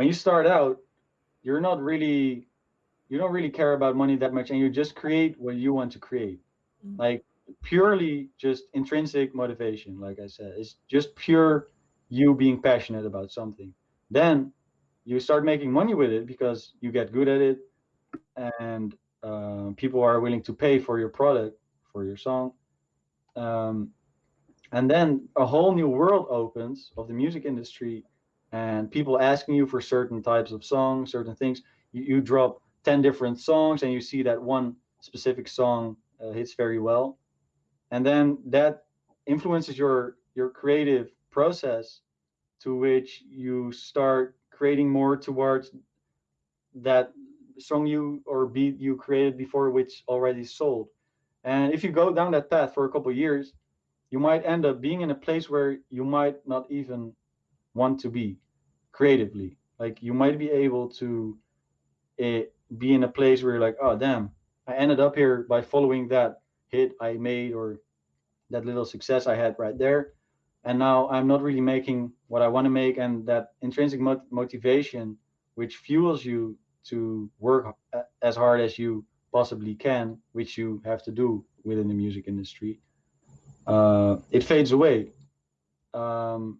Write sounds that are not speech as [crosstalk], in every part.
when you start out, you're not really, you don't really care about money that much, and you just create what you want to create, mm -hmm. like purely just intrinsic motivation. Like I said, it's just pure you being passionate about something. Then you start making money with it because you get good at it, and uh, people are willing to pay for your product, for your song. Um, and then a whole new world opens of the music industry and people asking you for certain types of songs, certain things. You, you drop 10 different songs and you see that one specific song uh, hits very well. And then that influences your, your creative process to which you start creating more towards that song you or beat you created before which already sold. And if you go down that path for a couple years, you might end up being in a place where you might not even want to be creatively. Like you might be able to uh, be in a place where you're like, oh damn, I ended up here by following that hit I made or that little success I had right there. And now I'm not really making what I want to make, and that intrinsic mot motivation, which fuels you to work as hard as you possibly can, which you have to do within the music industry, uh, it fades away. Um,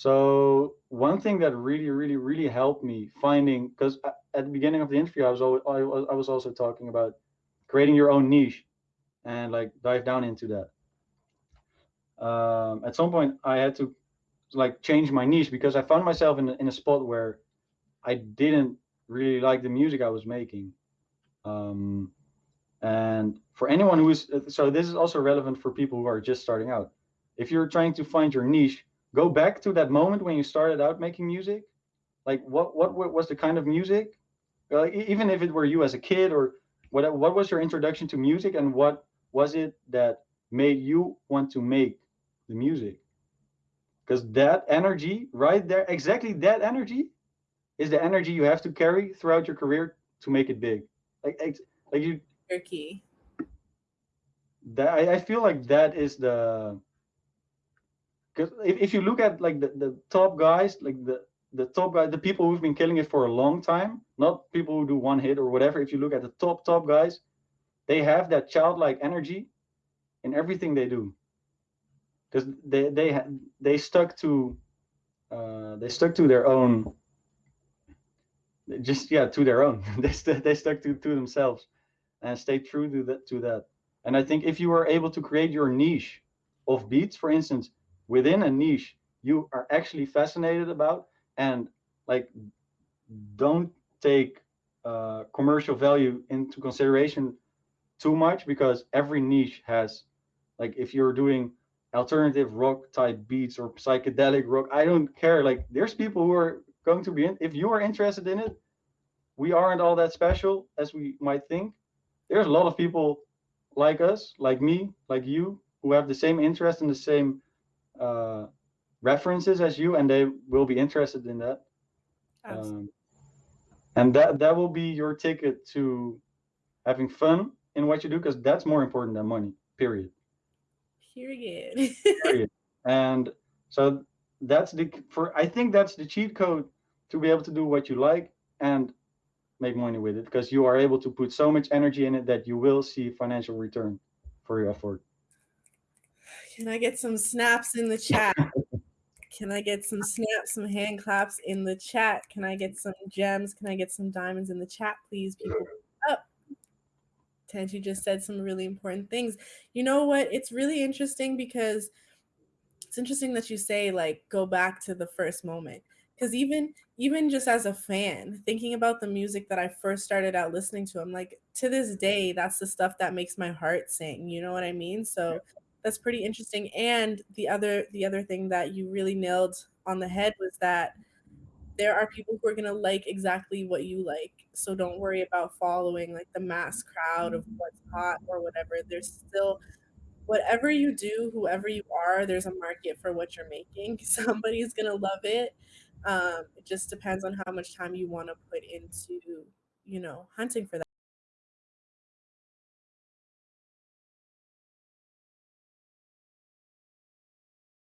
so one thing that really, really, really helped me finding, because at the beginning of the interview, I was, always, I was also talking about creating your own niche, and like dive down into that. Um, at some point, I had to like change my niche because I found myself in in a spot where I didn't really like the music I was making. Um, and for anyone who is, so this is also relevant for people who are just starting out. If you're trying to find your niche, go back to that moment when you started out making music. Like what, what, what was the kind of music? Like even if it were you as a kid or what, what was your introduction to music and what was it that made you want to make the music? Because that energy right there, exactly that energy is the energy you have to carry throughout your career to make it big. Like, like you. key. That I, I feel like that is the. Because if, if you look at like the, the top guys, like the the top guys, the people who've been killing it for a long time, not people who do one hit or whatever. If you look at the top top guys, they have that childlike energy in everything they do. Because they they they stuck to uh, they stuck to their own just yeah to their own [laughs] they, st they stuck to, to themselves and stayed true to that to that and i think if you are able to create your niche of beats for instance within a niche you are actually fascinated about and like don't take uh, commercial value into consideration too much because every niche has like if you're doing alternative rock type beats or psychedelic rock i don't care like there's people who are going to be in. If you are interested in it, we aren't all that special as we might think. There's a lot of people like us, like me, like you, who have the same interest and the same uh, references as you, and they will be interested in that. Um, and that that will be your ticket to having fun in what you do, because that's more important than money. Period. Period. period. [laughs] And so that's the for I think that's the cheat code to be able to do what you like and make money with it because you are able to put so much energy in it that you will see financial return for your effort. Can I get some snaps in the chat? Can I get some snaps, some hand claps in the chat? Can I get some gems? Can I get some diamonds in the chat, please? People up. Tanji just said some really important things. You know what? It's really interesting because it's interesting that you say like go back to the first moment because even even just as a fan thinking about the music that i first started out listening to i'm like to this day that's the stuff that makes my heart sing you know what i mean so that's pretty interesting and the other the other thing that you really nailed on the head was that there are people who are going to like exactly what you like so don't worry about following like the mass crowd of what's hot or whatever there's still whatever you do, whoever you are, there's a market for what you're making. [laughs] Somebody's gonna love it. Um, it just depends on how much time you want to put into, you know, hunting for that.